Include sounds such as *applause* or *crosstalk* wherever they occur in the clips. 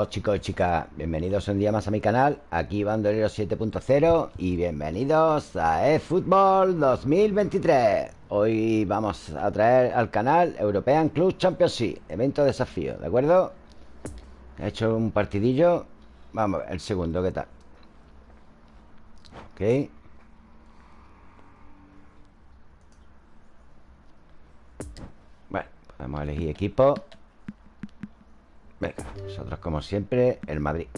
Hola chicos y chicas, bienvenidos un día más a mi canal Aquí Bandolero 7.0 Y bienvenidos a eFootball 2023 Hoy vamos a traer al canal European Club Championship Evento de desafío, ¿de acuerdo? He hecho un partidillo Vamos a ver, el segundo, ¿qué tal? Ok Bueno, podemos elegir equipo Venga, nosotros como siempre El Madrid.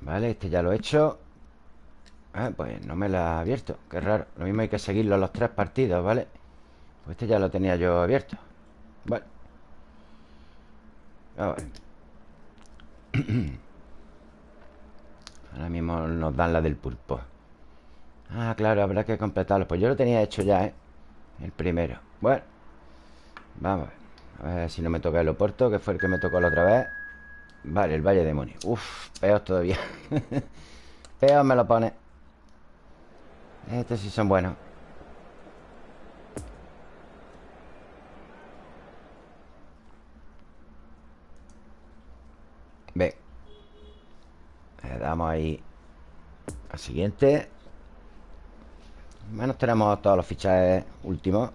Vale, este ya lo he hecho. Ah, Pues no me lo ha abierto Qué raro, lo mismo hay que seguirlo los tres partidos, ¿vale? Pues este ya lo tenía yo abierto. Bueno A ver. *clears throat* Ahora mismo nos dan la del pulpo. Ah, claro, habrá que completarlo. Pues yo lo tenía hecho ya, ¿eh? El primero. Bueno Vamos a ver a ver si no me toca el Oporto Que fue el que me tocó la otra vez. Vale, el Valle de Moni Uf, peor todavía. *laughs* Peor me lo pone. Estos sí son buenos. Ve. Le damos ahí Al siguiente. Menos tenemos todos los fichajes últimos.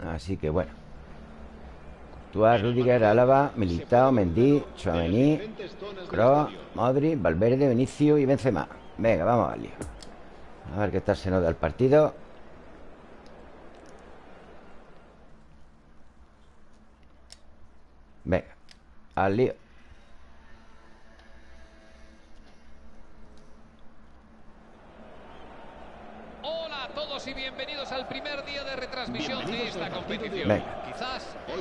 Así que bueno Tuar, Rudiger, Álava, Militao, Mendy, Chouameni, Kroos, Modri, Valverde, Vinicio y Benzema. Venga, vamos al lío. A ver qué tal se nos da el partido. Venga, al lío. Hola a todos y bienvenidos al primer día de retransmisión de esta competición. Venga.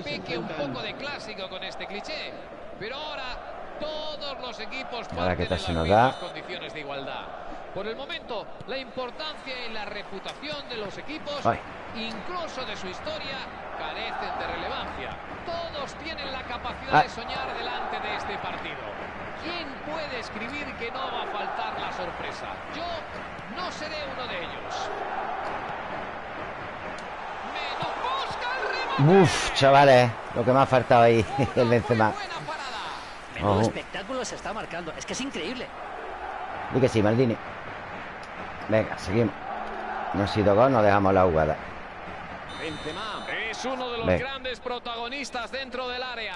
Peque un poco de clásico con este cliché, pero ahora todos los equipos Ahora que en se las nos mismas da. condiciones de igualdad. Por el momento, la importancia y la reputación de los equipos, Ay. incluso de su historia, carecen de relevancia. Todos tienen la capacidad Ay. de soñar delante de este partido. ¿Quién puede escribir que no va a faltar la sorpresa? Yo no seré uno de ellos. Uf, chavales Lo que me ha faltado ahí *laughs* El Benzema. Menudo Ojo. espectáculo se está marcando. Es que es increíble. Di que sí, Maldini Venga, seguimos No ha sido gol, no dejamos la jugada Benzema es uno de los Venga. grandes protagonistas dentro del área.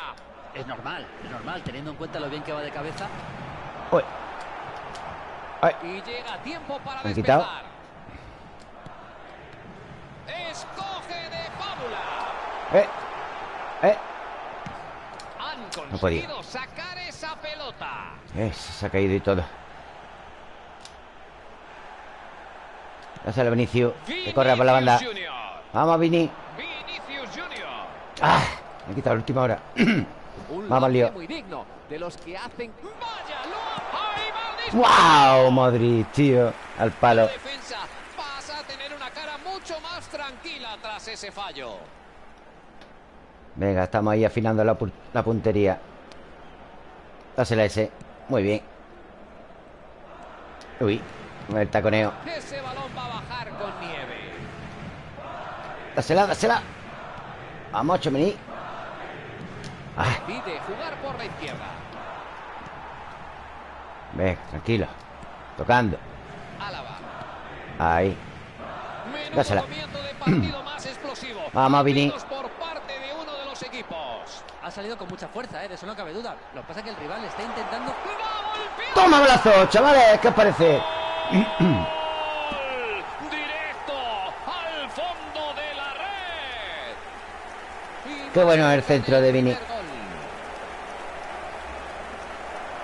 Es normal, es normal, teniendo en cuenta lo bien que va de cabeza. Uy Ay, Y llega tiempo para ¿Me han quitado? despejar. Eh Eh, Han No podía. sacar esa pelota. eh Se ha caído y todo Dáselo a Vinicio Que corra por la banda. Vamos, Vini Vinicius Junior. Ah, me he quitado la última hora *clears throat* Vamos lío. muy digno de los que hacen. ¡Wow! Modric, tío Al La palo defensa pasa a tener una cara mucho más tranquila tras ese fallo. Venga, estamos ahí afinando la, la puntería. Dásela ese. Muy bien. Uy, el taconeo. Ese balón va a bajar con nieve. Dásela, dásela. Vamos, Chomení. Ah, Pide jugar por la izquierda. venga, tranquilo. Tocando. Álava. Ahí. Dásela. *clears throat* Vamos, Vini. Aciertos por parte de uno de los equipos. Ha salido con mucha fuerza, ¿eh? de eso no cabe duda. Lo que pasa es que el rival está intentando. ¡Toma brazo, chavales! ¿Qué os parece? ¡Gol! Directo al fondo de la red. Qué bueno el centro de Vini.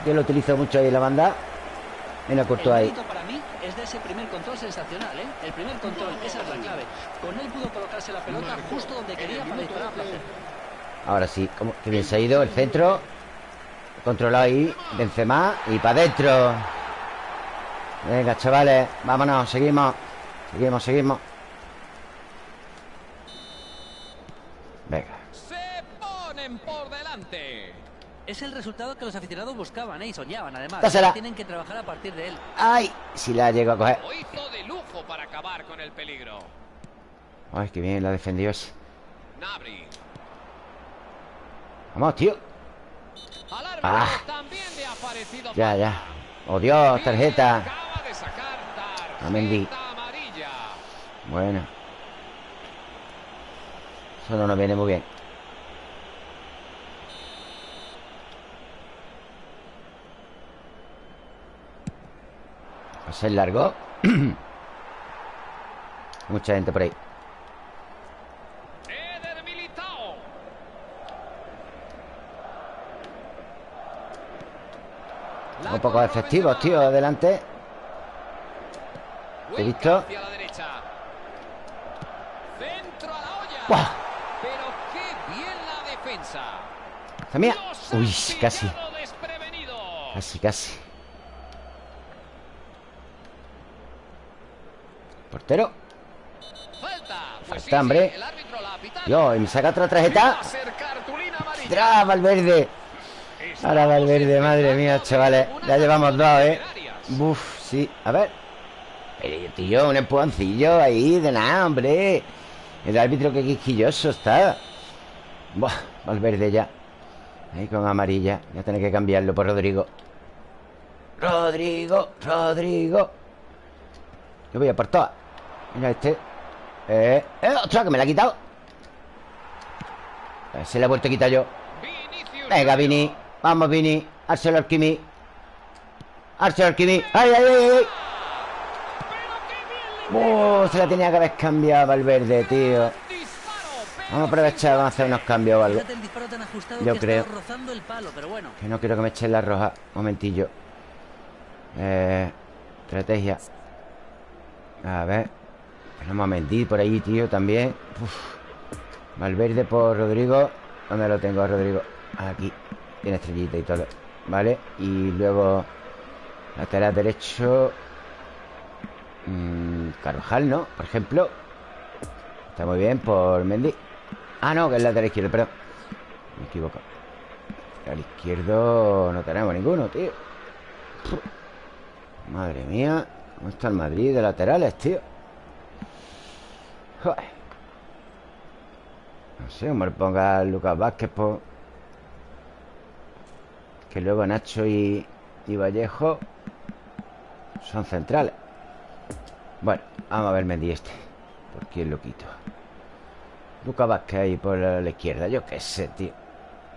Yo lo utilizo mucho ahí en la banda Mira, Courtois ahí mérito para mí es de ese primer control sensacional, ¿eh? El primer control, esa es la clave. Con él pudo colocarse la pelota justo donde quería para disparar a placer. Ahora sí, ¿cómo? Qué bien se ha ido el centro Controlado ahí Benzema Y para adentro Venga, chavales Vámonos, seguimos Seguimos, seguimos Venga Se ponen por delante. Es el resultado que los aficionados buscaban ¿eh? y soñaban, además. Dásela. Tienen que trabajar a partir de él. ¡Ay! Si la llego a coger Lo hizo de lujo para acabar con el peligro. Ay, qué bien la defendió ese Nabri. Vamos, tío. Ah. Ya, ya. Oh, Dios, tarjeta. A Mendy. Bueno. Eso no nos viene muy bien. Va a ser largo *clears throat* Mucha gente por ahí Eder Militao. La Un poco controla efectivos, tío, adelante Vuelca visto? hacia la derecha. Centro a la olla. ¡Buah! Pero qué bien la defensa. ¡Esta mía! Uy, casi. Casi, casi Portero Falta. Falta, hombre. Yo, y me saca otra tarjeta. ¡Tras, Valverde! Ahora Valverde, madre mía, chavales. Ya llevamos dos, ¿eh? Buf, sí, a ver. Pero, tío, un empujoncillo ahí De nada, hombre. El árbitro que quisquilloso está. Buah, Valverde ya. Ahí con amarilla. Ya tener que cambiarlo por Rodrigo. Rodrigo, Rodrigo. Yo voy a por todas. Mira este. Eh, eh, ostras, que me la ha quitado. Eh, Se la he vuelto a quitar yo. Venga. Vini Vamos, Vini Arsenal Kimi Arsenal Kimi ¡Ay, ay, ay! ay! ¡Oh! Se la tenía que haber cambiado Valverde, tío Disparo, Vamos a aprovechar Vamos a hacer unos cambios o algo Yo creo. Que no quiero que me echen la roja Momentillo Eh... Estrategia A ver Tenemos a Mendy por ahí, tío, también Uf. Valverde por Rodrigo ¿Dónde lo tengo, Rodrigo? Aquí Tiene estrellita y todo Vale Y luego Lateral derecho mm, Carvajal, ¿no? Por ejemplo Está muy bien por Mendy Ah, no, que es lateral izquierdo, perdón Me equivoco Al izquierdo no tenemos ninguno, tío. Madre mía ¿Cómo está el Madrid de laterales, tío? Joder. No sé, le ponga Lucas Vázquez por... Luego Nacho y, Vallejo Son centrales. Bueno, vamos a ver Mendy este ¿Por quién lo quito? Lucas Vázquez ahí por la, izquierda Yo qué sé, tío.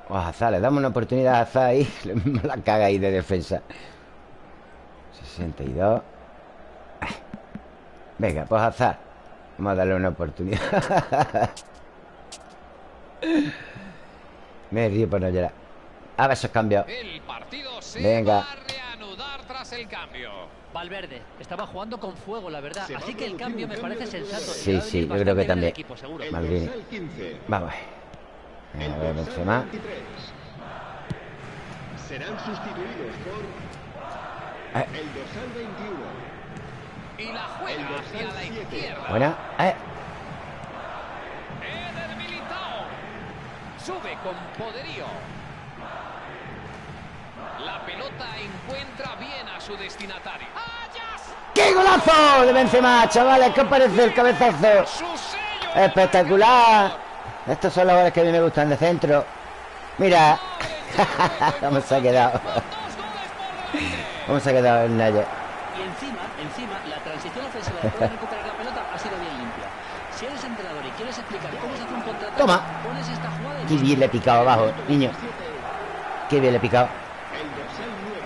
O a le damos una oportunidad a Hazard ahí *laughs* la caga ahí de defensa. 62 Ah. Venga, pues Hazard Vamos a darle una oportunidad. *laughs* Me río por no llorar A ver esos cambios El partido se Venga. va a reanudar tras el cambio. Valverde estaba jugando con fuego, la verdad. Así que el cambio me parece sensato. y Sí, sí, yo creo que también. equipo, seguro. El Maldini. dorsal 15. Vamos a ver Benzema 23. Serán sustituidos por Eh. el dorsal 21. Y la juega hacia la izquierda. Buena eh. Eder Militao. Sube con poderío. Bien a su destinatario. ¡Qué golazo de Benzema, chavales! ¿Qué os parece el cabezazo? ¡Espectacular! Estos son los goles que a mí me gustan de centro Mira *laughs* ¿Cómo se ha quedado? ¿Cómo se ha quedado el Naye? Y encima, encima, la transición ofensiva después de recuperar la pelota ha sido bien limpia. Si eres entrenador y quieres explicar cómo se hace un contrato, Toma. pones esta jugada y Qué bien le he picado abajo, niño Qué bien le he picado El dorsal 9.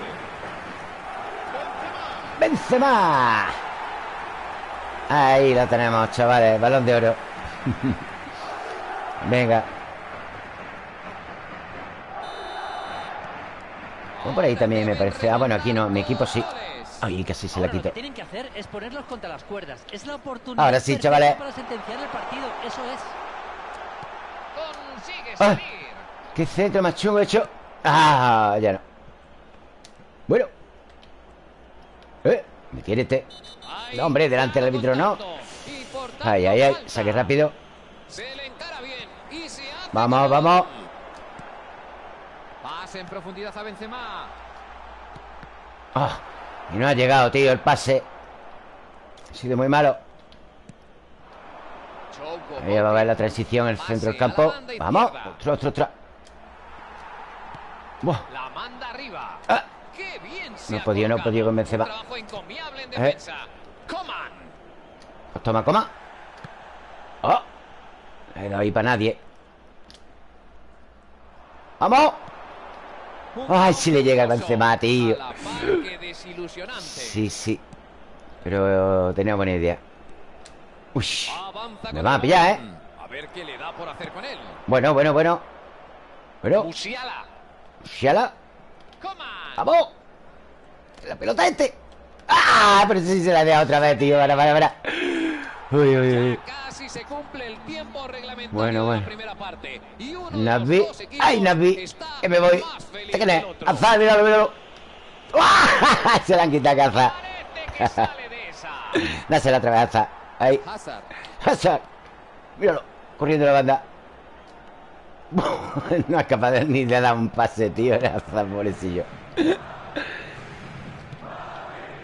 ¡Benzema! Ahí lo tenemos, chavales Balón de oro *laughs* Venga Bueno, por ahí también me parece Ah, bueno, aquí no, mi equipo sí Ay, casi se la quito que tienen que hacer es ponerlos contra las cuerdas. Es la oportunidad Ahora sí, chavales. para sentenciar el partido. Eso es. Consigue Ah. salir. ¡Qué centro más chungo he hecho! ¡Ah! Ya no Bueno ¿Eh? ¿Me quiere este? Ahí No, hombre, delante del árbitro no. Ay, ay, ay. Saque rápido Vamos, vamos Pase en profundidad a Benzema. Ah, Y no ha llegado, tío, el pase Ha sido muy malo Ahí va a ver la transición, el Pase centro del campo Vamos. Ostras, ostras, ostras Buah. La manda arriba. Ah. No podía, no podía convencer. Va. ¿Eh? Pues toma, coma. ¡Oh! Eh, no hay para nadie. ¡Vamos! ¡Ay, si le llega el Benzema, tío! Sí, sí. Pero tenía buena idea. ¡Uy! Me van a pillar, ¿eh? Bueno, bueno, bueno. Bueno. Musiala. Musiala. ¡Vamos! La pelota este ¡Ah! Pero sí se la he dejado otra vez, tío Para, para, para Uy, uy, uy Casi se cumple el tiempo reglamentario Bueno, de bueno. la primera parte. Y uno de Navi ¡Ay, Navi! Que me voy más feliz ¿Este quién es? que el otro. ¡Azar, míralo, míralo! ¡Ah! *laughs* Se la han quitado a Azar. Dásela otra vez a Azar Ahí Hazard. Hazard Míralo Corriendo la banda *laughs* No es capaz de, ni de dar un pase, tío Era Hazard, pobrecillo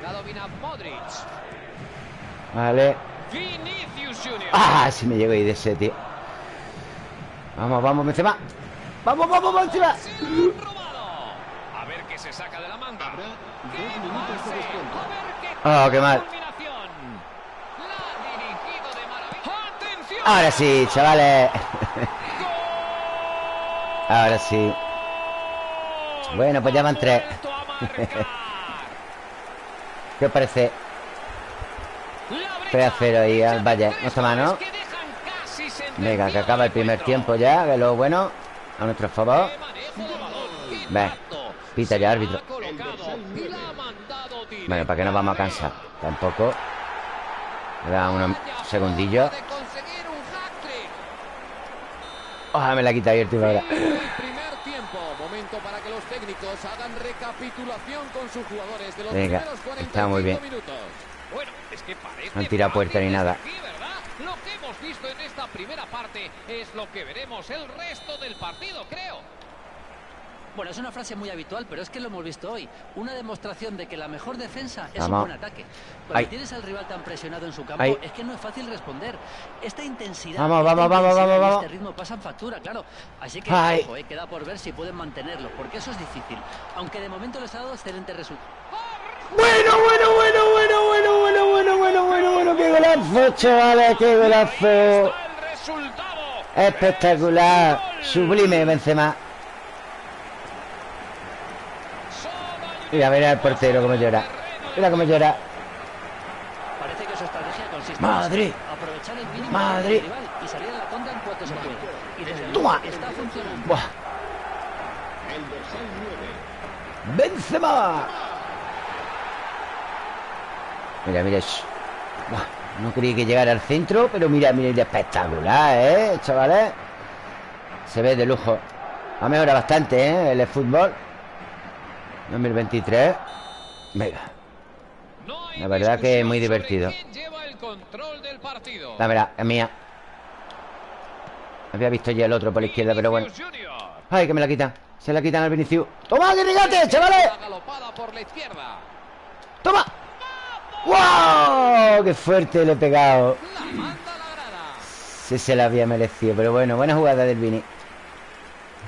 La domina Modric. Vale Vinicius Junior. ¡Ah! Si me llego ahí de ese, tío Vamos, vamos, Benzema ¡Vamos, vamos, Benzema! A ver qué se saca de la manga. Oh, qué mal. Ahora sí, chavales *laughs* Ahora sí Bueno, pues ya van tres. *laughs* ¿Qué os parece? La 3 a 0 ahí al. Valle No está mal, ¿no? Venga, que acaba el primer tiempo ya Que lo bueno A nuestro favor ¡Qué manejo de balón! ¡Qué Ve, pita ya, árbitro. Bueno, ¿para qué nos vamos a cansar? Tampoco Me da unos segundillos. Ojalá me la quita ahí el ahora Fin del primer tiempo. Momento para que los técnicos hagan recapitulación con sus jugadores de los Venga, primeros 45 está muy bien. minutos. Bueno, es que parece No fácil puerta ni nada. aquí, ¿verdad? Lo que hemos visto en esta primera parte es lo que veremos el resto del partido, creo. Bueno, es una frase muy habitual, pero es que lo hemos visto hoy. Una demostración de que la mejor defensa es Vamos. un buen ataque. Cuando Ay. tienes al rival tan presionado en su campo, Ay. es que no es fácil responder. Esta intensidad, Vamos, esta vamos, vamos, intensidad vamos, y vamos. este ritmo pasan factura, claro. Así que, Ay. ojo, eh, queda por ver si pueden mantenerlo, porque eso es difícil. Aunque de momento les ha dado excelentes resultados. Bueno, bueno, bueno, bueno, bueno, bueno, bueno, bueno, bueno, bueno Qué golazo, chavales, qué Ahí golazo resultado. Espectacular Sublime, Benzema Solo hay un Mira, mira el portero cómo llora Mira cómo llora Parece que su estrategia consiste Madre. en aprovechar el mínimo Madre. del rival y salir a la contra en cuanto se puede. Y desde luego Toma. está funcionando. Buah, El dorsal 9. Benzema Mira, mira. Buah, No creí que llegara al centro Pero mira, mira, espectacular, ¿eh, chavales? Se ve de lujo Ha mejorado bastante, ¿eh? El fútbol 2023 Venga, La verdad que es muy divertido. la verdad, es mía Había visto ya el otro por la izquierda, pero bueno. Ay, que me la quitan Se la quitan al Vinicius ¡Toma, que chavales! ¡Toma! ¡Wow! ¡Qué fuerte le he pegado! Sí se la había merecido Pero bueno, buena jugada del Vini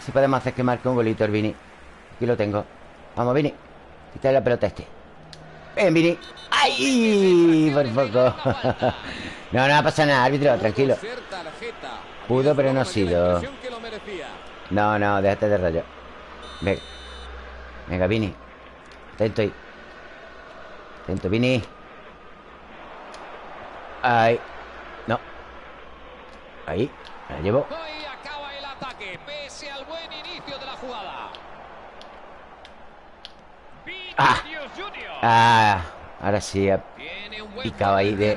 Si podemos hacer que marque un golito el Vini Aquí lo tengo Vamos, Vini. Quítale la pelota este. Ven, Vini. ¡Ay! Por poco. *laughs* No, no pasa nada, árbitro, tranquilo. Pudo, pero no ha sido. No, no, déjate de rollo. Venga Venga, Vini. Atento ahí. Atento, Vini. Ahí. No. Ahí. Me la llevo Ahí acaba el ataque, pese al buen inicio de la jugada. Ah. Ah, ahora sí ha- Picado ahí de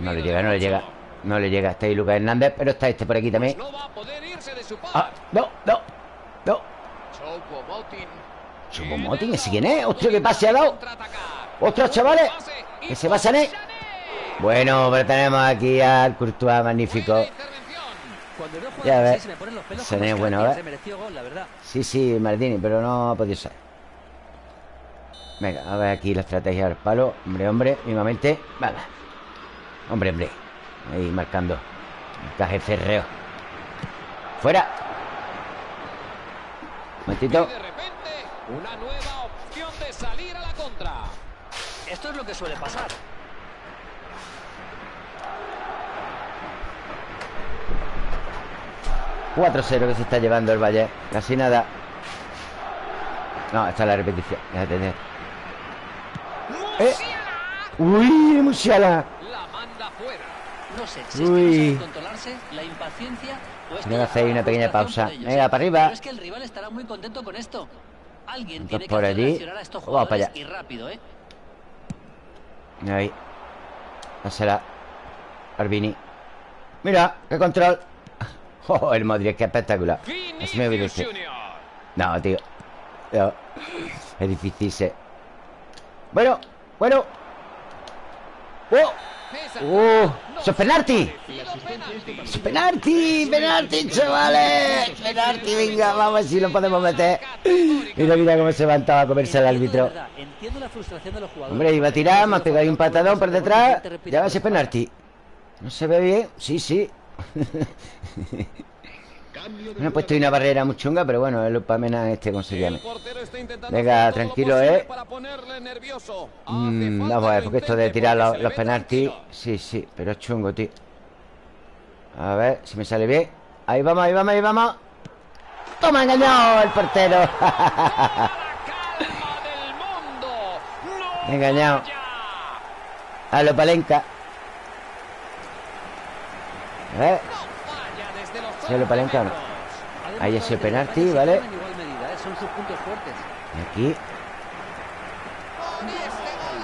no le llega, no le llega No le llega Está ahí Lucas Hernández Pero está este por aquí también par. Ah, no, no No. Choupo-Moting, ¿ese quién es? Hostia, qué pase ha dado. ¡Ostras, chavales! Que se va. Sané. Bueno, pero tenemos aquí al Courtois magnífico Buena intervención. Cuando veo jugar Ya así ves. se me ponen los pelos Se como ve bueno, ¿eh? Se mereció gol, la verdad. Sí, sí, Martini, pero no ha podido ser Venga, a ver aquí la estrategia del palo Hombre, hombre, mismamente Vale Hombre, hombre Ahí marcando Encaje cerreo Fuera momentito. Y de repente, una nueva opción de salir a la contra. Esto es lo que suele pasar. Cuatro 0 que se está llevando el Valle. Casi nada. No, esta es la repetición. Déjate. Eh. Uy, Musiala. La manda fuera. No sé si es que no Uy. controlarse, la impaciencia que hacer está una pequeña pausa. Venga, para arriba. Pero es que el rival estará muy contento con esto. Alguien Entonces, tiene que por allí. a estos Vamos para allá. y rápido, ¿eh? Ahí. Dásela. Arbini. Mira, qué control. Oh, el Modric, qué espectacular. Así me. No, tío. No. Es difícil ser. Bueno, bueno. ¡Oh! ¡Oh! ¡Eso es penalti! penalti. ¡Es penalti! ¡Penalti, chavales! ¡Penalti! Venga, vamos a ver si lo podemos meter. Mira, mira cómo se levantaba a comerse de árbitro. verdad, Entiendo la frustración de los jugadores. Hombre, iba a tirar, me ha pegado ahí un patadón por detrás. Ya va a ser penalti. ¿No se ve bien? Sí, sí. Me han puesto una barrera muy chunga, pero bueno, es lo para menos este ¿cómo se El llama? portero está intentando Venga, lo tranquilo, ¿eh? para Mm, vamos a ver, que porque esto de tirar los, los penaltis. Sí, sí, pero es chungo, tío A ver si me sale bien Ahí vamos, ahí vamos, ahí vamos ¡Toma, engañado el portero! ¡No Engañado. A lo palenca Los ¿Se lo 11 palenca o no? metros. Ha Ahí demostrado ese penalti, ¿vale? ¿eh? Aquí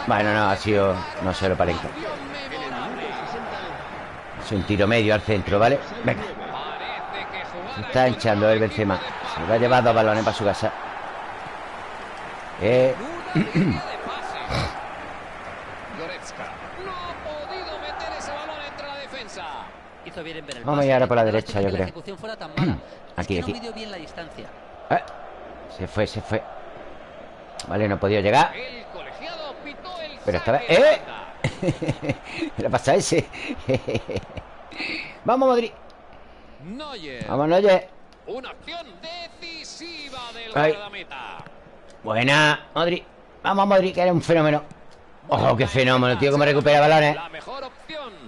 Bueno, no, ha sido No se lo palenca. Es un tiro medio al centro, ¿vale? Venga Se está hinchando el Benzema Se va a llevar dos balones para su casa Eh, *clears throat* Una línea de pases. Goretzka no ha podido meter ese balón entre la defensa. Hizo bien en ver el Vamos a ir ahora por la derecha, yo creo. *clears throat* Aquí, aquí. eh, Se fue, se fue Vale, no ha podido llegar El colegiado pitó el Pero esta vez... ¡Eh! *laughs* Le pasa ese *laughs* Vamos, Madrid. Vamos, oye Una acción decisiva del Ay. guardameta. Buena, Madrid Vamos, Madrid, que eres un fenómeno ¡Oh, qué fenómeno, tío! Cómo recupera balones La mejor opción.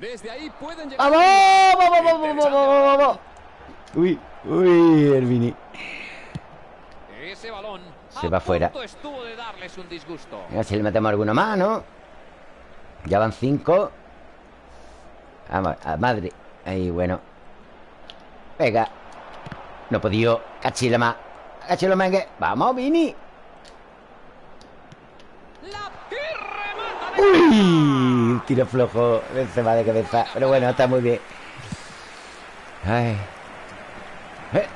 Desde ahí pueden llegar. ¡Vamos! ¡Vamos, vamos, vamos, vamos! Uy, uy, Hermini Ese balón Se va fuera. estuvo de darles un disgusto. A ver si le metemos alguno más, ¿no? Ya van cinco Vamos, a madre Ahí, bueno Venga No he podido Cachila más Cachila mengue Vamos, Vini Uy Un tiro flojo Se va de cabeza Pero bueno, está muy bien Ay eh.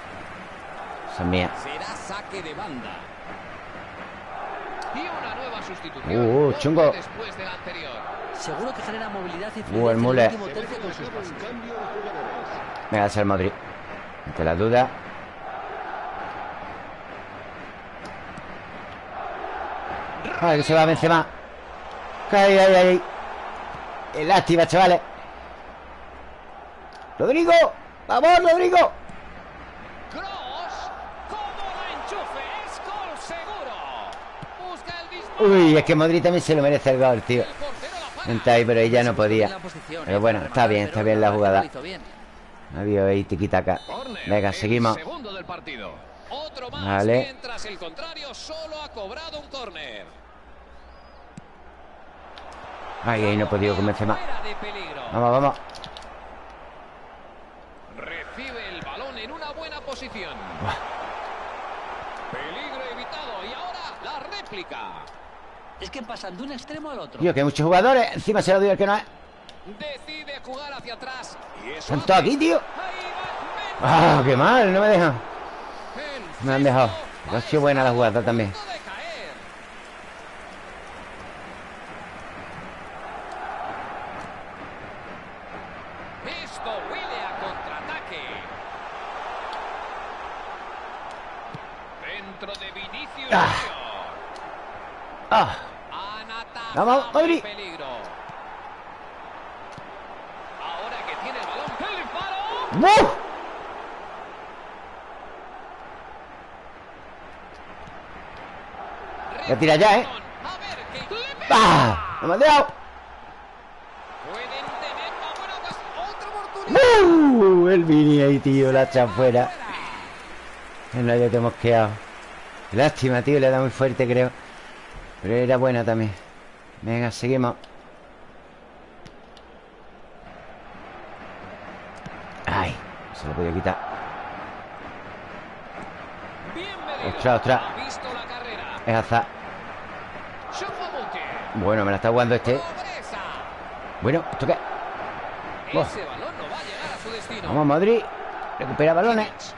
Esa es mía Será saque de banda. Y una nueva sustitución. Uh, Poco chungo. Después del anterior. Seguro que genera movilidad y Uh, el mule. Venga, es el Madrid Ante la duda Ay, que se va Benzema Ay, ay, ay Lástima, chavales Rodrigo Vamos, Rodrigo. Uy, es que Modric también se lo merece el gol, tío. Está ahí, pero ella no podía Pero bueno, está bien, está bien la jugada. Había ahí tiquitaca Córner, Venga, el seguimos Vale. Ay, ahí no he podido de peligro. Vamos, vamos Recibe el balón en una buena posición. Peligro evitado y ahora la réplica. Es que pasan de un extremo al otro. Tío, que hay muchos jugadores Encima se lo dio el que no es Decide jugar hacia atrás. Y eso Están todos aquí, tío Ahí va Ah, qué mal, no me dejan Me han dejado. Ha sido buena la jugada también A punto de caer. Esto huele a contraataque. Dentro de Vinicius Ah. Junior. Ah, Han atajado Vamos, el Madrid. peligro. Ahora que tiene el balón, el disparo. ¡Buf! Voy a tirar ya, ¿eh? A ver qué... ¡Le pega! ¡Ah! ¡Me otra oportunidad. ¡Uh! El Vini ahí, tío, la echa fuera. En la te hemos quedado. Lástima, tío, le da muy fuerte, creo. Pero era buena también. Venga, seguimos. Ay, se lo podía quitar. Ostras, ostras. Ha visto la carrera. Es azar. Bueno, me la está jugando este. Bueno, ¿esto qué? Destino. Vamos, Madrid. Recupera balones.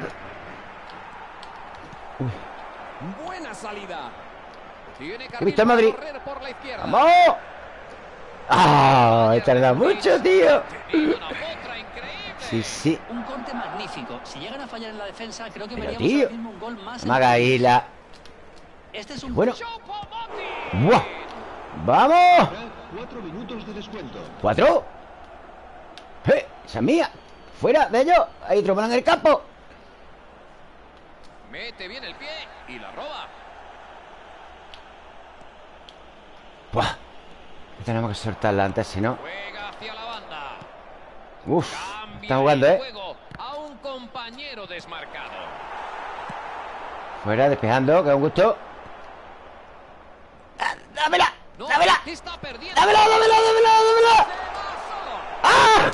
Buena salida. He visto al Madrid. la. ¡Vamos! ¡Ah! He tardado mucho, tío. Sí, sí. Un corte magnífico. Si llegan a fallar en la defensa, creo que Pero, tío. un gol más. Este es un Bueno. ¡Buah! ¡Vamos! Cuatro minutos de descuento. ¿Cuatro? ¡Eh! ¡Esa es mía! ¡Fuera de ellos! ¡Hay otro balón en el campo! Mete bien el pie y la roba. ¡Buah! Tenemos que soltarla antes, si no. Juega hacia la banda. ¡Uf! Cambia Está jugando, ¿eh? juego a un compañero desmarcado. Fuera, despejando, que es un gusto. ¡Ah, ¡Dámela! No, ¡Dámela! está perdiendo. ¡Dámela, dámela, dámela, dámela! ¡Ah!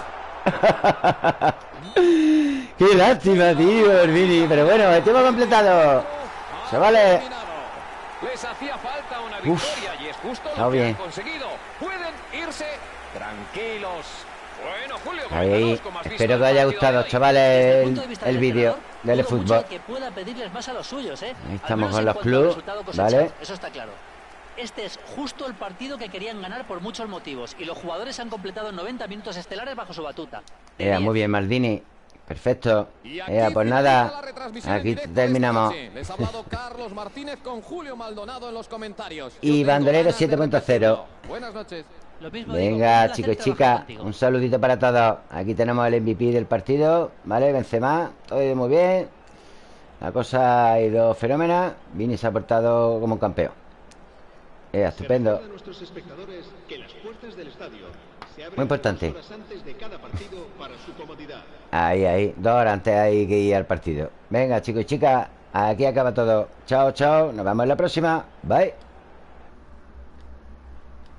*laughs* ¡Qué lástima, tío, el Vini! Pero bueno, el tiempo completado. Se vale. Terminado. Les hacía falta una Uf. victoria y es justo Está lo que bien. han conseguido. Pueden irse tranquilos. Bueno, Julio, Ahí, espero que os haya gustado, chavales, Desde el el, vídeo del fútbol. de que pueda pedirles más a los suyos, ¿eh? Ahí estamos con en los plus. ¿vale? Eso está claro. Este es justo el partido que querían ganar por muchos motivos y los jugadores han completado 90 minutos estelares bajo su batuta. Ea, 10. muy bien, Maldini. Perfecto. Ea, pues nada. Aquí terminamos. Les ha hablado Carlos Martínez con Julio Maldonado en los comentarios. Y Bandolero ganas de 7.0. repetirlo. Buenas noches. Venga, chicos y chicas, un saludito para todos. Aquí tenemos el MVP del partido, ¿vale? Benzema, todo ha ido muy bien. La cosa ha ido fenómena. Vini se ha portado como un campeón. Eh, estupendo. Muy importante. Ahí, ahí. Dos horas antes hay que ir al partido. Venga, chicos y chicas, aquí acaba todo. Chao, chao. Nos vemos en la próxima. Bye.